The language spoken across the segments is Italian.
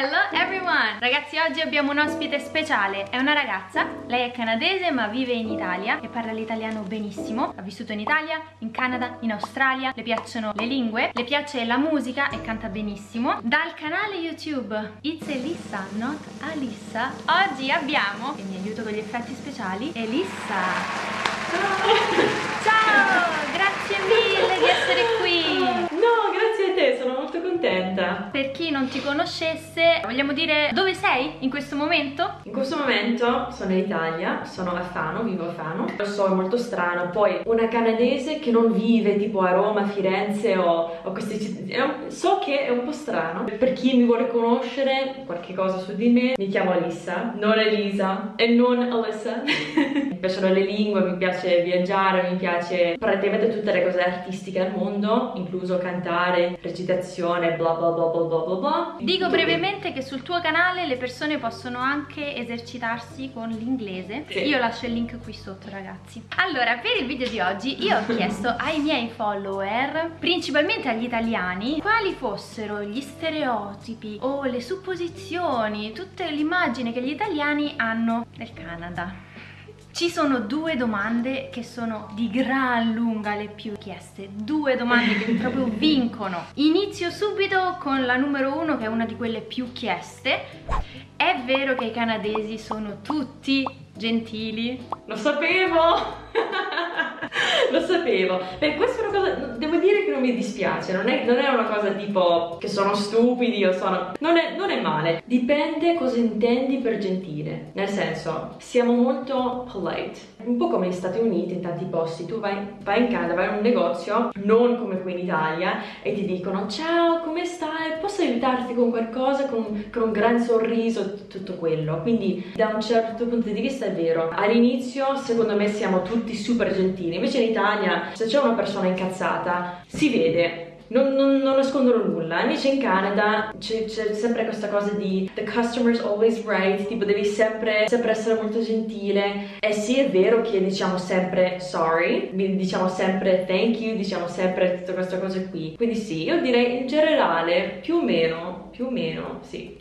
Hello everyone! Ragazzi oggi abbiamo un ospite speciale, è una ragazza, lei è canadese ma vive in Italia e parla l'italiano benissimo, ha vissuto in Italia, in Canada, in Australia, le piacciono le lingue, le piace la musica e canta benissimo. Dal canale YouTube It's Elissa, not Alissa, oggi abbiamo, e mi aiuto con gli effetti speciali, Elissa! Ciao! Ciao! Grazie mille di essere qui! Contenta. Per chi non ti conoscesse, vogliamo dire dove sei in questo momento? In questo momento sono in Italia, sono a Fano, vivo a Fano. Lo so, è molto strano. Poi una canadese che non vive tipo a Roma, Firenze o, o queste città. So che è un po' strano. Per chi mi vuole conoscere qualche cosa su di me, mi chiamo Alissa, non Elisa e non Alyssa. mi piacciono le lingue, mi piace viaggiare, mi piace praticamente tutte le cose artistiche al mondo, incluso cantare, recitazione, bla bla bla bla bla bla bla. Dico brevemente che sul tuo canale le persone possono anche esercitarsi con l'inglese. Sì. Io lascio il link qui sotto ragazzi. Allora, per il video di oggi io ho chiesto ai miei follower, principalmente agli italiani, quali fossero gli stereotipi o le supposizioni, tutte l'immagine che gli italiani hanno del Canada. Ci sono due domande che sono di gran lunga le più chieste, due domande che proprio vincono. Inizio subito con la numero uno che è una di quelle più chieste. È vero che i canadesi sono tutti gentili? Lo sapevo! Lo sapevo. Beh, una cosa. Devo dire che non mi dispiace. Non è, non è una cosa tipo che sono stupidi o sono. Non è, non è male. Dipende cosa intendi per gentile. Nel senso, siamo molto polite. Un po' come negli Stati Uniti, in tanti posti. Tu vai, vai in Canada, vai in un negozio, non come qui in Italia, e ti dicono: Ciao, come stai? Posso aiutarti con qualcosa? Con, con un gran sorriso, tutto quello. Quindi, da un certo punto di vista, è vero. All'inizio, secondo me, siamo tutti super gentili. Invece in Italia, se c'è una persona incazzata, si vede. Non, non, non nascondono nulla. Invece in Canada c'è, sempre questa cosa di the customer's always right, tipo devi sempre, sempre essere molto gentile. E sì, è vero che diciamo sempre sorry, diciamo sempre thank you, diciamo sempre tutte queste cose qui. Quindi sì, io direi in generale più o meno, più o meno, sì.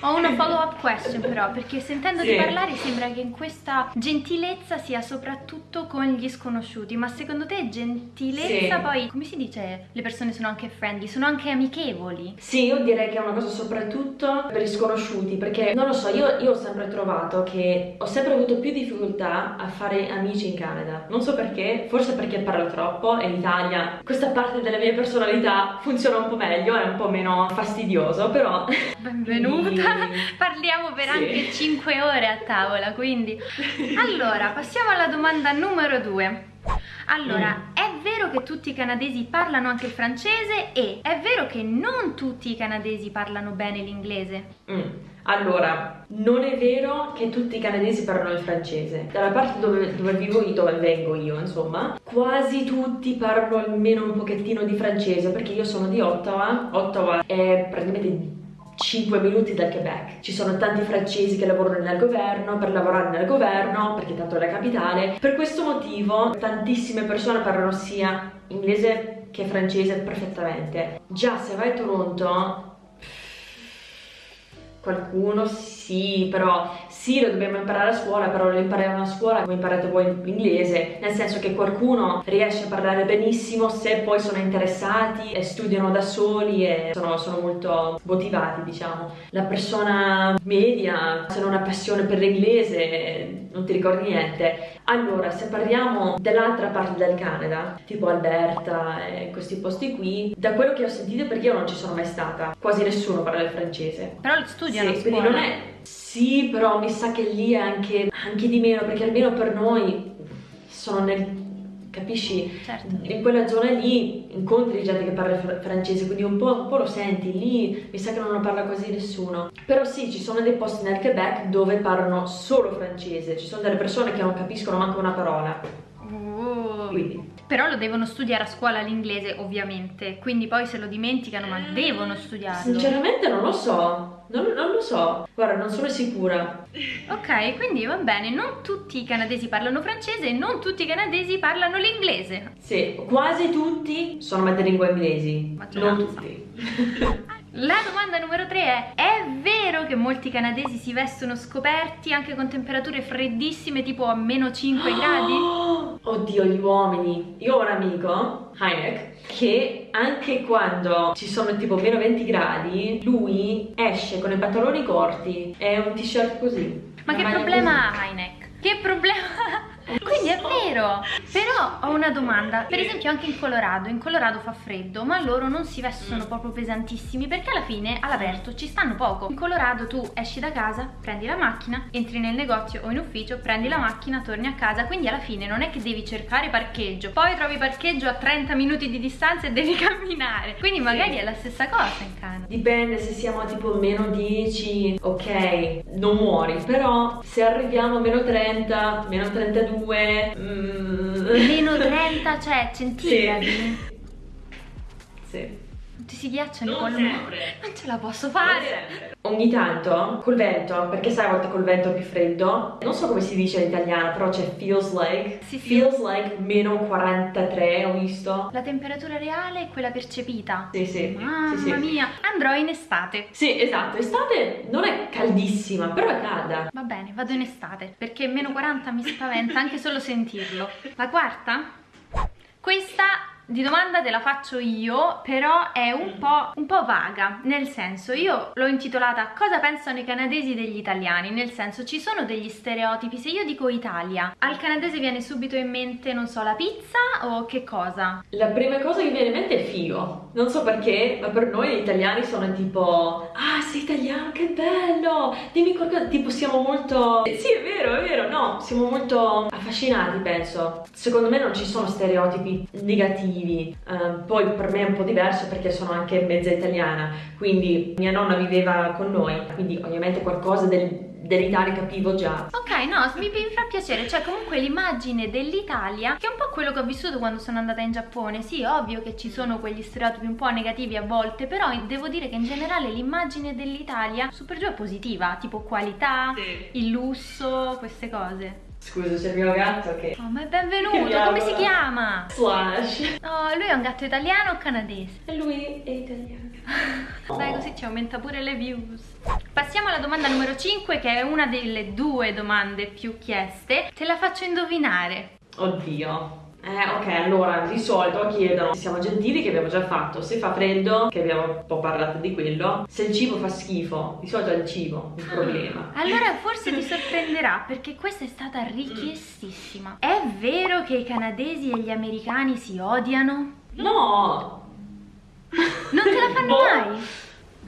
Ho una follow up question però, perché sentendo Sì. di parlare sembra che in questa gentilezza sia soprattutto con gli sconosciuti, ma secondo te gentilezza Sì. poi, come si dice, le persone sono anche friendly, sono anche amichevoli? Sì, io direi che è una cosa soprattutto per gli sconosciuti, perché non lo so, io, io ho sempre trovato che ho sempre avuto più difficoltà a fare amici in Canada. Non so perché, forse perché parlo troppo e in Italia questa parte della mia personalità funziona un po' meglio, è un po' meno fastidioso, però... Benvenuta! Quindi- Parliamo per Sì. anche 5 ore a tavola, quindi... Allora, passiamo alla domanda numero 2. Allora, Mm. è vero che tutti i canadesi parlano anche il francese e è vero che non tutti i canadesi parlano bene l'inglese? Mm. Allora, non è vero che tutti i canadesi parlano il francese. Dalla parte dove, dove vivo io, dove vengo io, insomma, quasi tutti parlano almeno un pochettino di francese, perché io sono di Ottawa. Ottawa è praticamente 5 minuti dal Quebec. Ci sono tanti francesi che lavorano nel governo, per lavorare nel governo, perché tanto è la capitale. Per questo motivo tantissime persone parlano sia inglese che francese perfettamente. Già se vai a Toronto Qualcuno sì, però sì, lo dobbiamo imparare a scuola, però lo impariamo a scuola come imparate voi l'inglese, nel senso che qualcuno riesce a parlare benissimo se poi sono interessati e studiano da soli e sono, sono molto motivati, diciamo. La persona media, se non ha passione per l'inglese, non ti ricordi niente. Allora, se parliamo dell'altra parte del Canada, tipo Alberta e questi posti qui, da quello che ho sentito, perché io non ci sono mai stata, quasi nessuno parla il francese. Però lo studiano Sì, scuola. quindi non è... Sì, però mi sa che lì è anche, anche di meno, perché almeno per noi sono nel... Capisci? Certo. In quella zona lì incontri gente che parla fr- francese, quindi un po', un po' lo senti. Lì mi sa che non lo parla quasi nessuno. Però sì, ci sono dei posti nel Quebec dove parlano solo francese. Ci sono delle persone che non capiscono manco una parola. Uh. Quindi... Però lo devono studiare a scuola l'inglese, ovviamente. Quindi poi se lo dimenticano, ma devono studiarlo. Sinceramente non lo so. Non, non lo so. Guarda, non sono sicura. Ok, quindi va bene, non tutti i canadesi parlano francese e non tutti i canadesi parlano l'inglese. Sì, quasi tutti sono madrelingua inglesi. Non Maggioranza. tutti. La domanda numero 3 è: è vero che molti canadesi si vestono scoperti anche con temperature freddissime tipo a meno 5 gradi? Oddio, gli uomini. Io ho un amico, Heineck, che anche quando ci sono tipo meno 20 gradi, lui esce con i pantaloni corti e un t-shirt così. Ma che problema ha Heineck? Che problema quindi è vero. Però ho una domanda. Per esempio anche in Colorado. In Colorado fa freddo ma loro non si vestono proprio pesantissimi perché alla fine all'aperto ci stanno poco. In Colorado tu esci da casa prendi la macchina entri nel negozio o in ufficio prendi la macchina torni a casa. Quindi alla fine non è che devi cercare parcheggio. Poi trovi parcheggio a 30 minuti di distanza e devi camminare. Quindi magari è la stessa cosa in Canada. Dipende se siamo tipo meno 10 ok non muori. Però se arriviamo a meno 30 meno 32 2 mm. meno 30 cioè centigradi sì, sì. Ti si ghiacciano con sempre. non ce la posso fare. Ogni tanto col vento perché sai a volte col vento è più freddo. Non so come si dice in italiano però c'è feels like. Sì, sì. feels like meno 43 ho visto. La temperatura reale è quella percepita. Sì sì. Mamma sì, mia. Andrò in estate. Sì esatto. Estate non è caldissima però è calda. Va bene vado in estate perché meno 40 mi spaventa anche solo sentirlo. La quarta? Questa di domanda te la faccio io, però è un po', un po', vaga, nel senso io l'ho intitolata Cosa pensano i canadesi degli italiani? Nel senso ci sono degli stereotipi, se io dico Italia, al canadese viene subito in mente, non so, la pizza o che cosa? La prima cosa che viene in mente è figo, non so perché, ma per noi gli italiani sono tipo Ah sei italiano, che bello, dimmi qualcosa, tipo siamo molto... Sì è vero, è vero, no, siamo molto affascinati penso, secondo me non ci sono stereotipi negativi negativi. Uh, poi per me è un po' diverso perché sono anche mezza italiana, quindi mia nonna viveva con noi, quindi ovviamente qualcosa del, dell'Italia capivo già. Ok, no, mi, mi fa piacere, cioè comunque l'immagine dell'Italia, che è un po' quello che ho vissuto quando sono andata in Giappone, sì, ovvio che ci sono quegli stereotipi un po' negativi a volte, però devo dire che in generale l'immagine dell'Italia super giù è positiva, tipo qualità, sì. il lusso, queste cose. Scusa, c'è il mio gatto che... Oh, ma è benvenuto, come si chiama? Slash. Oh, lui è un gatto italiano o canadese? E lui è italiano. Dai, così ci aumenta pure le views. Passiamo alla domanda numero 5, che è una delle due domande più chieste. Te la faccio indovinare. Oddio. Eh, ok, allora di solito chiedono se siamo gentili che abbiamo già fatto, se fa freddo che abbiamo un po' parlato di quello, se il cibo fa schifo, di solito è il cibo il problema. Allora forse ti sorprenderà perché questa è stata richiestissima. È vero che i canadesi e gli americani si odiano? No! Non te la fanno boh. mai?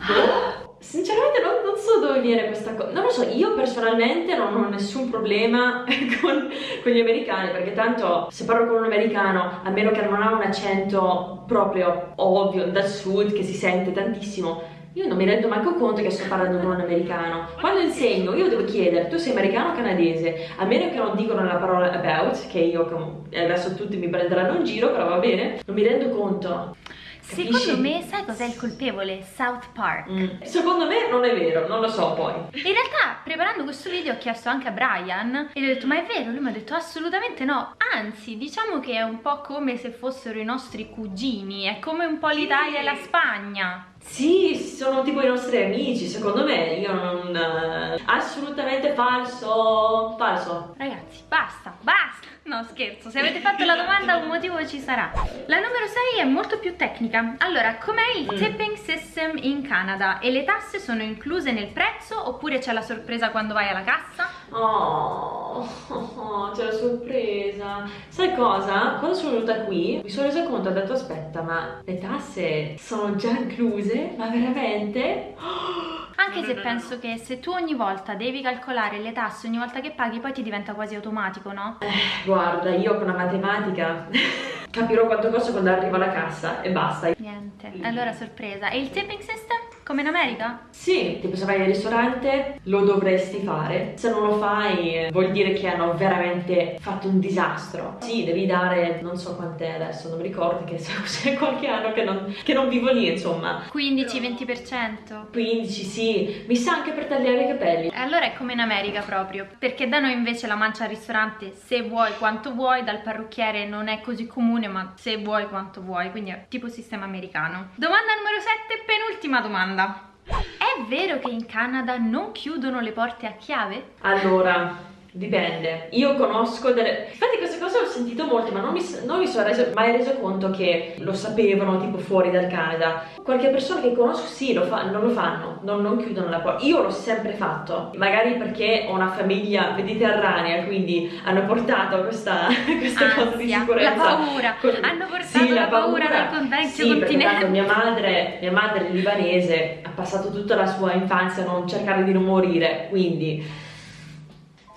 Boh. Sinceramente non, non, so dove viene questa cosa, non lo so, io personalmente non ho nessun problema con, con, gli americani perché tanto se parlo con un americano, a meno che non ha un accento proprio ovvio dal sud che si sente tantissimo, io non mi rendo manco conto che sto parlando con un americano. Quando insegno io devo chiedere, tu sei americano o canadese? A meno che non dicono la parola about, che io adesso tutti mi prenderanno in giro, però va bene, non mi rendo conto. Secondo me, sai cos'è il colpevole? South Park. Mm. Secondo me non è vero, non lo so poi. In realtà, preparando questo video ho chiesto anche a Brian e gli ho detto, ma è vero? Lui mi ha detto assolutamente no. Anzi, diciamo che è un po' come se fossero i nostri cugini, è come un po' l'Italia e la Spagna. Sì, sono tipo i nostri amici, secondo me, io non... Uh, assolutamente falso, falso. Ragazzi, basta, basta. No, scherzo, se avete fatto la domanda un motivo ci sarà. La numero 6 è molto più tecnica. Allora, com'è il mm. tipping system in Canada? E le tasse sono incluse nel prezzo oppure c'è la sorpresa quando vai alla cassa? Oh, oh, oh c'è la sorpresa. Sai cosa? Quando sono venuta qui mi sono resa conto, ho detto aspetta, ma le tasse sono già incluse? Ma veramente? Oh, anche se penso che se tu ogni volta devi calcolare le tasse ogni volta che paghi poi ti diventa quasi automatico, no? Eh, guarda, io con la matematica capirò quanto costa quando arrivo alla cassa e basta. Niente, allora sorpresa. E il tipping system? Come in America? Sì, tipo se vai al ristorante lo dovresti fare. Se non lo fai vuol dire che hanno veramente fatto un disastro. Sì, devi dare, non so quant'è adesso, non mi ricordo che c'è qualche anno che non, che non vivo lì, insomma. 15-20%? 15, sì. Mi sa anche per tagliare i capelli. Allora è come in America proprio, perché da noi invece la mancia al ristorante se vuoi quanto vuoi, dal parrucchiere non è così comune, ma se vuoi quanto vuoi, quindi è tipo sistema americano. Domanda numero 7, penultima domanda domanda. È vero che in Canada non chiudono le porte a chiave? Allora, Dipende, io conosco delle... Infatti queste cose ho sentito molte ma non mi, non mi sono reso, mai reso conto che lo sapevano tipo fuori dal Canada. Qualche persona che conosco sì, lo fa, non lo fanno, non, non chiudono la porta. Io l'ho sempre fatto, magari perché ho una famiglia mediterranea, quindi hanno portato questa, questa Ansia, cosa di sicurezza. La paura, Con... hanno portato sì, la, paura, paura dal convenzio sì, continente. Mia madre, mia madre libanese ha passato tutta la sua infanzia a non cercare di non morire, quindi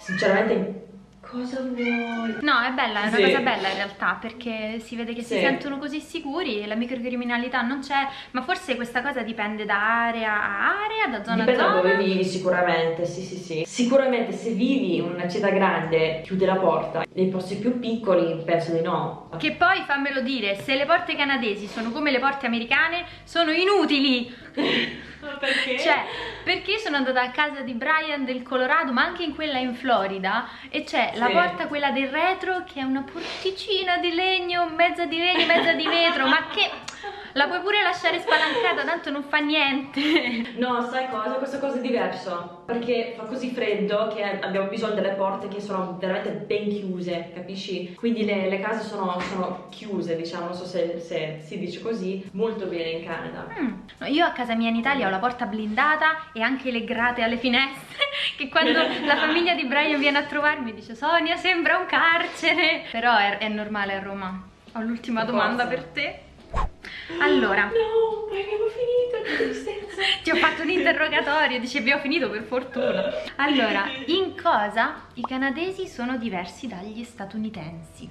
sinceramente cosa vuoi? No, è bella, è una Sì. cosa bella in realtà perché si vede che si Sì. sentono così sicuri, la microcriminalità non c'è, ma forse questa cosa dipende da area a area, da zona Dipende a da zona. dove vivi sicuramente, sì sì sì. Sicuramente se vivi in una città grande chiude la porta, nei posti più piccoli penso di no. Che poi fammelo dire, se le porte canadesi sono come le porte americane, sono inutili. Perché? Cioè, perché sono andata a casa di Brian del Colorado, ma anche in quella in Florida, e c'è la Sì. porta, quella del retro, che è una porticina di legno, mezza di legno, mezza di vetro, ma che la puoi pure lasciare spalancata, tanto non fa niente. No, sai cosa? Questa cosa è diverso. Perché fa così freddo che abbiamo bisogno delle porte che sono veramente ben chiuse, capisci? Quindi le, le case sono, sono chiuse, diciamo, non so se, se si dice così, molto bene in Canada. Mm. No, io a casa mia in Italia ho la porta blindata e anche le grate alle finestre, che quando la famiglia di Brian viene a trovarmi dice Sonia sembra un carcere. Però è, è normale a Roma. Ho l'ultima domanda per te. Allora, No, abbiamo finito, ti ho fatto un interrogatorio, dici abbiamo finito per fortuna. Allora, in cosa i canadesi sono diversi dagli statunitensi?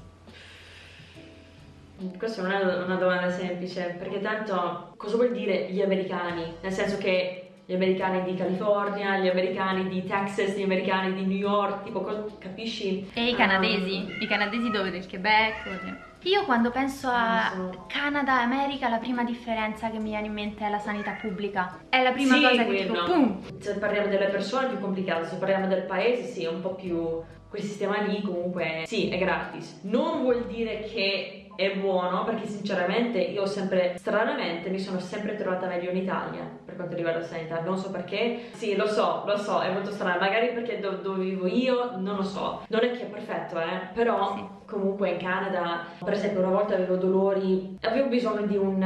Questa non è una domanda semplice, perché tanto cosa vuol dire gli americani? Nel senso che gli americani di California, gli americani di Texas, gli americani di New York, tipo, capisci? E i canadesi? I canadesi dove? Del Quebec? o di- Io quando penso a. Canada America la prima differenza che mi viene in mente è la sanità pubblica. È la prima Sì, cosa che dico, pum! Se parliamo delle persone è più complicato, se parliamo del paese sì, è un po' più... Quel sistema lì comunque sì, è gratis. Non vuol dire che è buono, perché sinceramente io sempre, stranamente, mi sono sempre trovata meglio in Italia per quanto riguarda la sanità. Non so perché. Sì, lo so, lo so, è molto strano. Magari perché do- dove vivo io, non lo so. Non è che è perfetto, eh. Però Sì. comunque in Canada, per esempio, una volta avevo dolori, avevo bisogno di un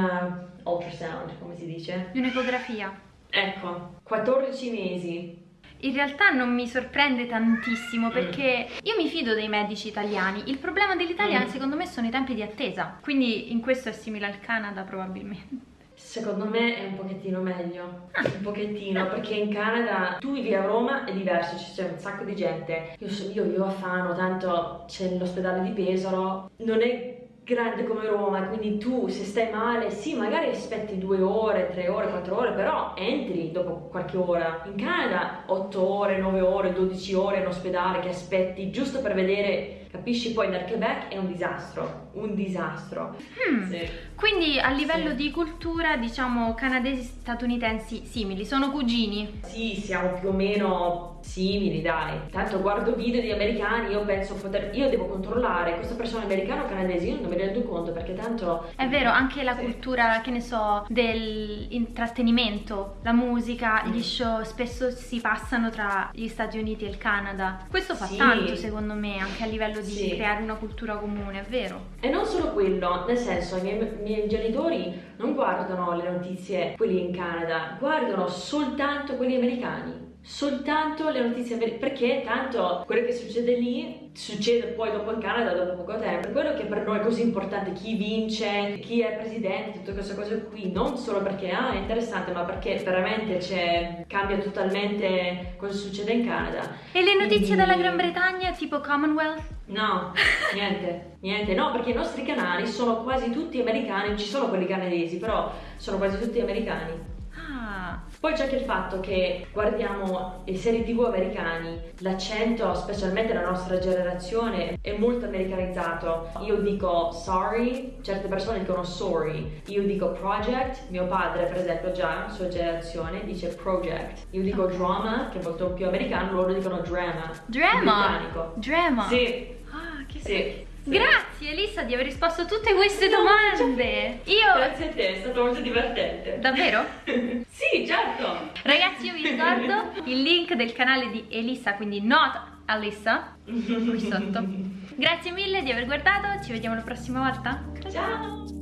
uh, ultrasound, come si dice? Di un'ecografia. Ecco, 14 mesi. In realtà non mi sorprende Mm. tantissimo perché io mi fido dei medici italiani. Il problema dell'Italia Mm. secondo me sono i tempi di attesa. Quindi in questo è simile al Canada probabilmente. Secondo me è un pochettino meglio, un pochettino, perché in Canada tu vivi a Roma è diverso, ci c'è un sacco di gente. Io, so- io vivo a Fano, tanto c'è l'ospedale di Pesaro, non è grande come Roma, quindi tu se stai male, sì, magari aspetti due ore, tre ore, quattro ore, però entri dopo qualche ora. In Canada 8 ore, 9 ore, 12 ore in ospedale che aspetti giusto per vedere, capisci? Poi nel Quebec è un disastro, un disastro. Hmm. Sì. Quindi a livello Sì. di cultura, diciamo, canadesi statunitensi simili, sono cugini. Sì, siamo più o meno simili, dai. Tanto guardo video di americani, io penso poter. Io devo controllare questa persona americana o canadese, io non me ne rendo conto perché tanto. È vero, anche la Sì. cultura, che ne so, dell'intrattenimento, la musica, Mm. gli show spesso si passano tra gli Stati Uniti e il Canada. Questo fa Sì. tanto secondo me, anche a livello di Sì. creare una cultura comune, è vero? E non solo quello, nel senso, i miei, i miei genitori non guardano le notizie, quelli in Canada, guardano soltanto quelli americani. Soltanto le notizie americane, perché tanto quello che succede lì succede poi dopo in Canada dopo poco tempo. Quello che per noi è così importante chi vince, chi è presidente, tutte queste cose qui, non solo perché ah, è interessante, ma perché veramente c'è, cambia totalmente cosa succede in Canada. E le notizie Quindi- dalla Gran Bretagna, tipo Commonwealth? No, niente, niente, no, perché i nostri canali sono quasi tutti americani, ci sono quelli canadesi, però sono quasi tutti americani. Ah, Poi c'è anche il fatto che guardiamo le serie tv americani, l'accento, specialmente la nostra generazione, è molto americanizzato. Io dico sorry, certe persone dicono sorry, io dico project, mio padre per esempio già, sua generazione, dice project. Io dico Ok. drama, che è molto più americano, loro dicono drama. drama! Drama! Sì, Ah, che sì. Grazie Elisa di aver risposto a tutte queste domande. Io... Grazie a te, è stato molto divertente. Davvero? sì, certo. Ragazzi, io vi ricordo il link del canale di Elisa, quindi not Alissa, qui sotto. Grazie mille di aver guardato, ci vediamo la prossima volta. Ciao.